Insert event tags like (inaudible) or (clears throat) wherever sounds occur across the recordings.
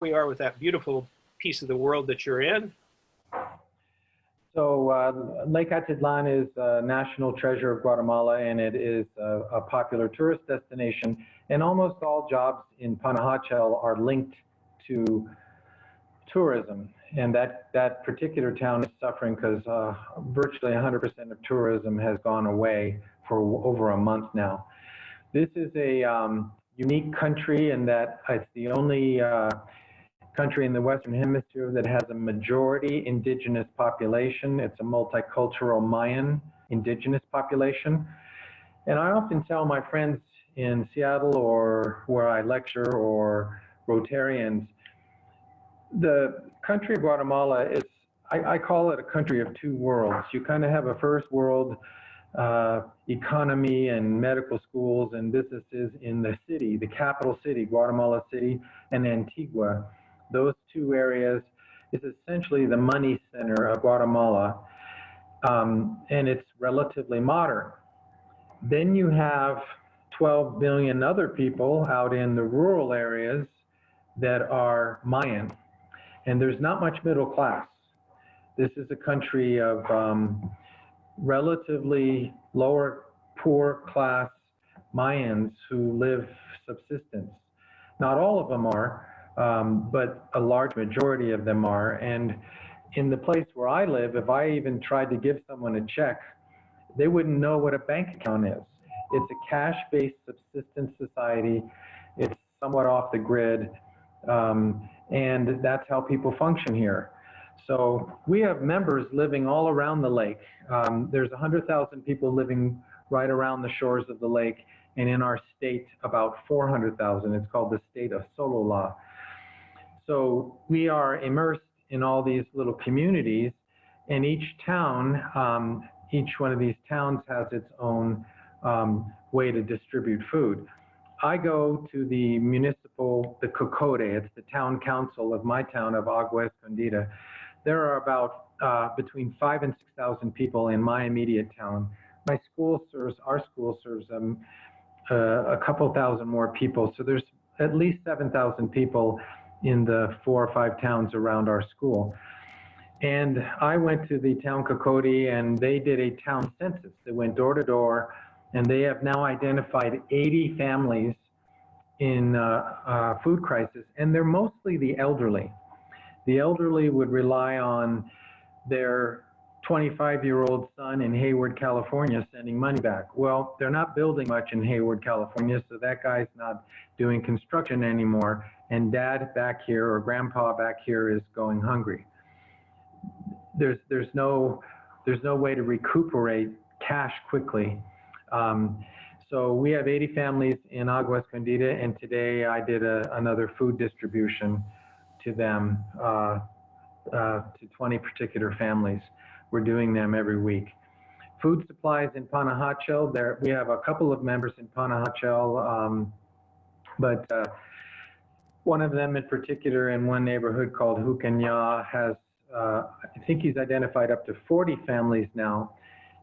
we are with that beautiful piece of the world that you're in. So uh, Lake Atitlan is a national treasure of Guatemala, and it is a, a, popular tourist destination. And almost all jobs in Panajachel are linked to tourism. And that, that particular town is suffering because uh, virtually 100% of tourism has gone away for over a month now. This is a um, unique country in that it's the only uh, country in the Western Hemisphere that has a majority indigenous population. It's a multicultural Mayan indigenous population. And I often tell my friends in Seattle or where I lecture or Rotarians, the country of Guatemala is, I, I call it a country of two worlds. You kind of have a first world uh, economy and medical schools and businesses in the city, the capital city, Guatemala City and Antigua those two areas is essentially the money center of Guatemala, um, and it's relatively modern. Then you have 12 million other people out in the rural areas that are Mayan, and there's not much middle class. This is a country of um, relatively lower poor class Mayans who live subsistence. Not all of them are, um, but a large majority of them are. And in the place where I live, if I even tried to give someone a check, they wouldn't know what a bank account is. It's a cash-based subsistence society. It's somewhat off the grid, um, and that's how people function here. So we have members living all around the lake. Um, there's 100,000 people living right around the shores of the lake, and in our state, about 400,000. It's called the state of Sololá. So we are immersed in all these little communities, and each town, um, each one of these towns has its own um, way to distribute food. I go to the municipal, the COCODE, it's the town council of my town of Agua Escondida. There are about uh, between five and 6,000 people in my immediate town. My school serves, our school serves um, uh, a couple thousand more people. So there's at least 7,000 people in the four or five towns around our school. And I went to the town COCODE and they did a town census. They went door to door and they have now identified 80 families in uh, uh, food crisis and they're mostly the elderly. The elderly would rely on their 25 year old son in Hayward, California sending money back. Well, they're not building much in Hayward, California, so that guy's not doing construction anymore and dad back here or grandpa back here is going hungry. There's, there's, no, there's no way to recuperate cash quickly. Um, so we have 80 families in Agua Escondida, and today I did a, another food distribution to them, uh, uh, to 20 particular families. We're doing them every week. Food supplies in Panajachel, there, we have a couple of members in Panajachel, um, but uh, one of them in particular in one neighborhood called Jucanyá has, uh, I think he's identified up to 40 families now,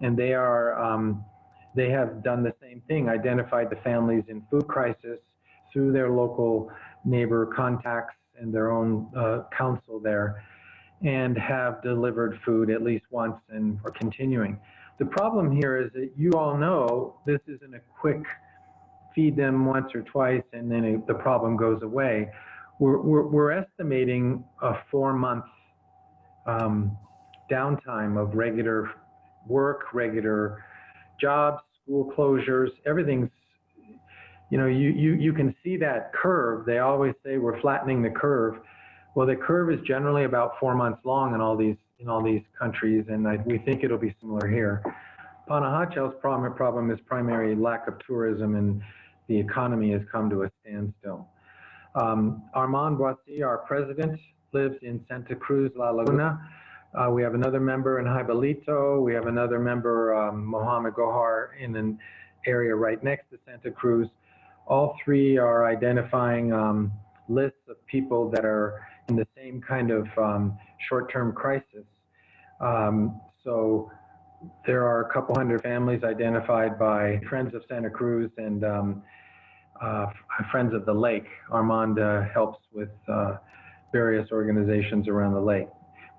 and they are, um, they have done the same thing, identified the families in food crisis through their local neighbor contacts and their own uh, council there, and have delivered food at least once and are continuing. The problem here is that you all know this isn't a quick feed them once or twice and then it, the problem goes away. We're, we're, we're estimating a four month um, downtime of regular work, regular jobs, school closures, everything's, you know, you, you, you can see that curve. They always say we're flattening the curve. Well, the curve is generally about four months long in all these, in all these countries, and I, we think it'll be similar here. Panajachel's problem, problem is primary lack of tourism and the economy has come to a standstill. Um, Armand Boissy, our president, lives in Santa Cruz, La Laguna. Uh, we have another member in Jaibalito. We have another member, um, Mohammed Gohar, in an area right next to Santa Cruz. All three are identifying um, lists of people that are in the same kind of um, short-term crisis. Um, so there are a couple hundred families identified by Friends of Santa Cruz and um, uh, Friends of the Lake. Armand uh, helps with uh, various organizations around the lake.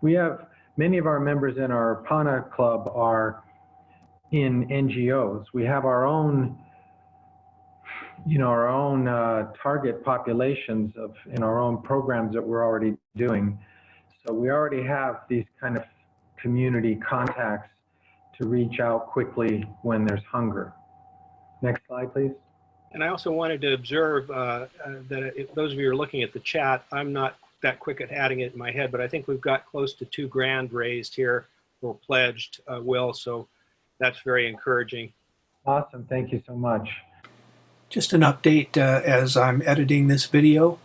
We have many of our members in our PANA club are in NGOs. We have our own, you know, our own uh, target populations of in our own programs that we're already doing. So we already have these kind of community contacts to reach out quickly when there's hunger. Next slide, please. And I also wanted to observe uh, uh, that if those of you are looking at the chat, I'm not that quick at adding it in my head, but I think we've got close to two grand raised here or pledged, uh, Will. So that's very encouraging. Awesome. Thank you so much. Just an update uh, as I'm editing this video.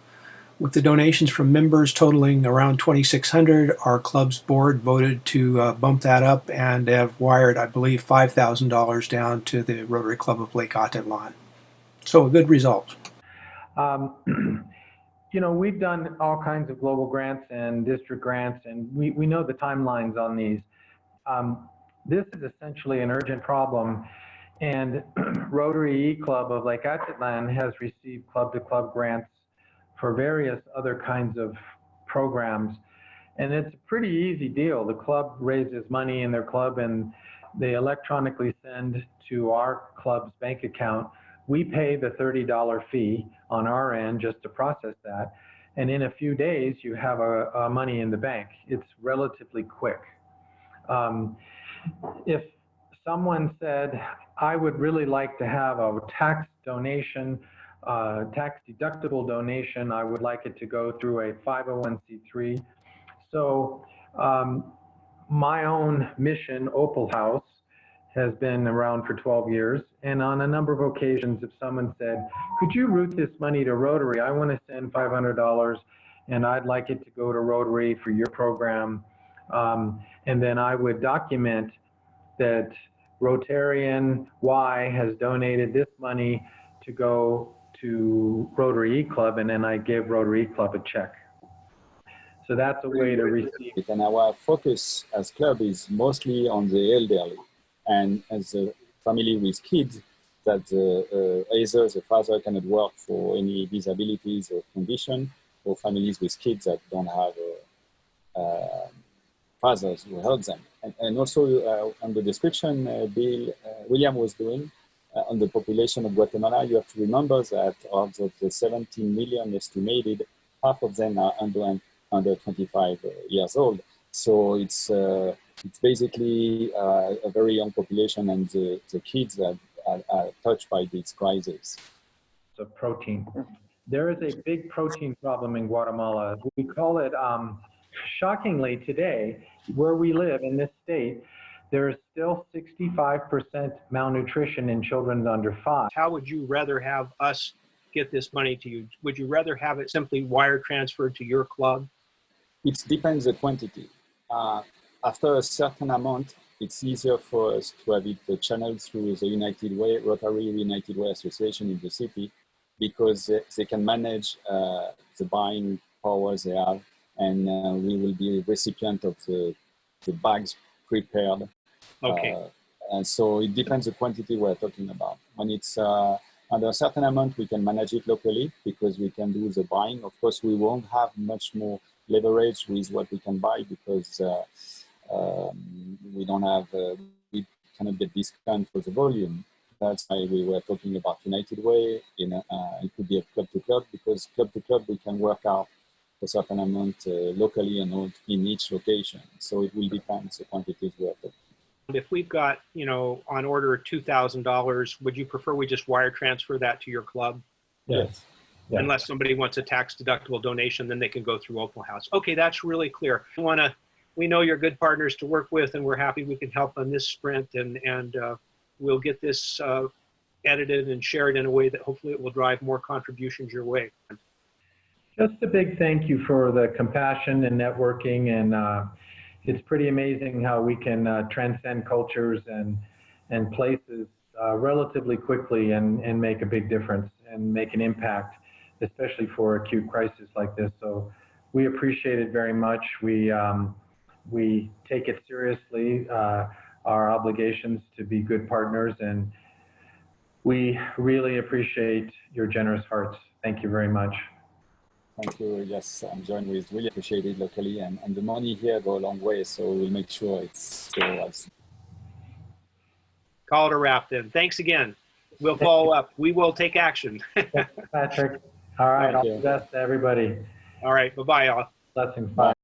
With the donations from members totaling around 2,600, our club's board voted to uh, bump that up and have wired, I believe, $5,000 down to the Rotary Club of Lake Atitlan. So a good result. Um, (clears throat) you know, we've done all kinds of global grants and district grants, and we, we know the timelines on these. Um, this is essentially an urgent problem, and (clears throat) Rotary E Club of Lake Atitlan has received club-to-club grants for various other kinds of programs. And it's a pretty easy deal. The club raises money in their club and they electronically send to our club's bank account. We pay the $30 fee on our end just to process that. And in a few days, you have a, a money in the bank. It's relatively quick. Um, if someone said, I would really like to have a tax donation uh, tax deductible donation, I would like it to go through a 501c3. So um, my own mission, Opal House, has been around for 12 years. And on a number of occasions, if someone said, could you route this money to Rotary? I want to send $500 and I'd like it to go to Rotary for your program. Um, and then I would document that Rotarian Y has donated this money to go to Rotary E Club, and then I give Rotary E Club a check. So that's a way to receive. And our focus as club is mostly on the elderly, and as a family with kids, that the, uh, either the father cannot work for any disabilities or condition, or families with kids that don't have uh, uh, fathers who help them. And, and also uh, on the description uh, Bill uh, William was doing, on the population of Guatemala, you have to remember that of the 17 million estimated, half of them are under, under 25 uh, years old. So it's, it's basically uh, a very young population and the, the kids that are, are touched by this crisis. So protein. There is a big protein problem in Guatemala. We call it, um, shockingly today, where we live in this state, there is still 65% malnutrition in children under five. How would you rather have us get this money to you? Would you rather have it simply wire transferred to your club? It depends the quantity. Uh, after a certain amount, it's easier for us to have it channeled through the United Way, Rotary United Way Association in the city, because they can manage uh, the buying power they have, and uh, we will be recipient of the, the bags prepared Okay. Uh, and so it depends the quantity we're talking about. When it's uh, under a certain amount, we can manage it locally because we can do the buying. Of course, we won't have much more leverage with what we can buy because uh, um, we don't have, uh, we cannot get discount for the volume. That's why we were talking about United Way. In uh, it could be a club to club because club to club we can work out a certain amount uh, locally and in each location. So it will depend the quantities we're talking if we've got, you know, on order $2,000, would you prefer we just wire transfer that to your club? Yes. Yeah. Unless somebody wants a tax deductible donation, then they can go through Opal House. Okay, that's really clear. We want to, we know you're good partners to work with, and we're happy we can help on this sprint, and and uh, we'll get this uh, edited and shared in a way that hopefully it will drive more contributions your way. Just a big thank you for the compassion and networking and. Uh, it's pretty amazing how we can uh, transcend cultures and and places uh, relatively quickly and and make a big difference and make an impact, especially for acute crisis like this. So we appreciate it very much. We um, we take it seriously uh, our obligations to be good partners and We really appreciate your generous hearts. Thank you very much. Thank you. Yes, I'm joined with really appreciated locally, and, and the money here go a long way, so we'll make sure it's still as Call it a wrap then. Thanks again. We'll follow up. We will take action. (laughs) Patrick. All right. Thank All you. the best to everybody. All right. Bye bye, y'all. Blessings. Bye.